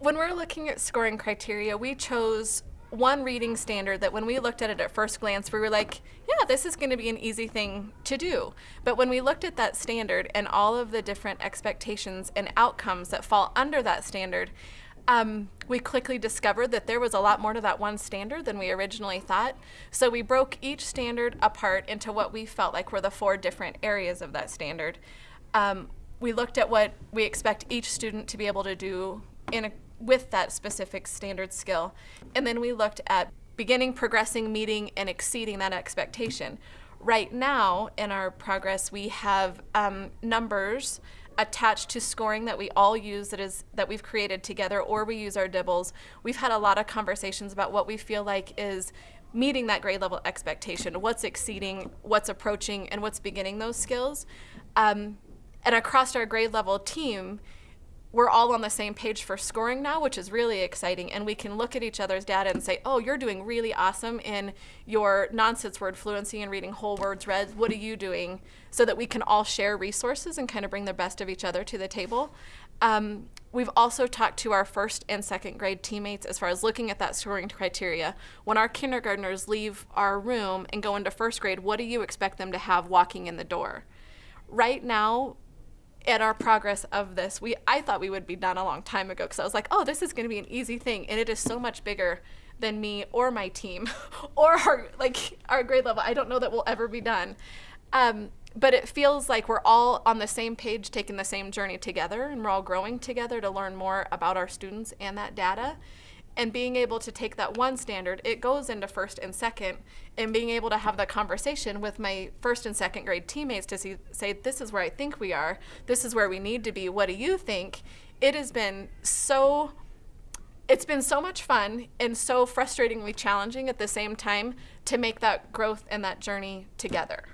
When we're looking at scoring criteria, we chose one reading standard that when we looked at it at first glance, we were like, yeah, this is going to be an easy thing to do. But when we looked at that standard and all of the different expectations and outcomes that fall under that standard, um, we quickly discovered that there was a lot more to that one standard than we originally thought. So we broke each standard apart into what we felt like were the four different areas of that standard. Um, we looked at what we expect each student to be able to do in a, with that specific standard skill. And then we looked at beginning, progressing, meeting, and exceeding that expectation. Right now in our progress, we have um, numbers attached to scoring that we all use that is that we've created together or we use our DIBELS. We've had a lot of conversations about what we feel like is meeting that grade level expectation, what's exceeding, what's approaching, and what's beginning those skills. Um, and across our grade level team, we're all on the same page for scoring now, which is really exciting. And we can look at each other's data and say, oh, you're doing really awesome in your nonsense word fluency and reading whole words read. What are you doing? So that we can all share resources and kind of bring the best of each other to the table. Um, we've also talked to our first and second grade teammates as far as looking at that scoring criteria. When our kindergartners leave our room and go into first grade, what do you expect them to have walking in the door? Right now, at our progress of this, we I thought we would be done a long time ago because I was like, oh, this is going to be an easy thing, and it is so much bigger than me or my team or our like our grade level. I don't know that we'll ever be done. Um, but it feels like we're all on the same page, taking the same journey together, and we're all growing together to learn more about our students and that data and being able to take that one standard, it goes into first and second, and being able to have that conversation with my first and second grade teammates to see, say, this is where I think we are, this is where we need to be, what do you think? It has been so, it's been so much fun and so frustratingly challenging at the same time to make that growth and that journey together.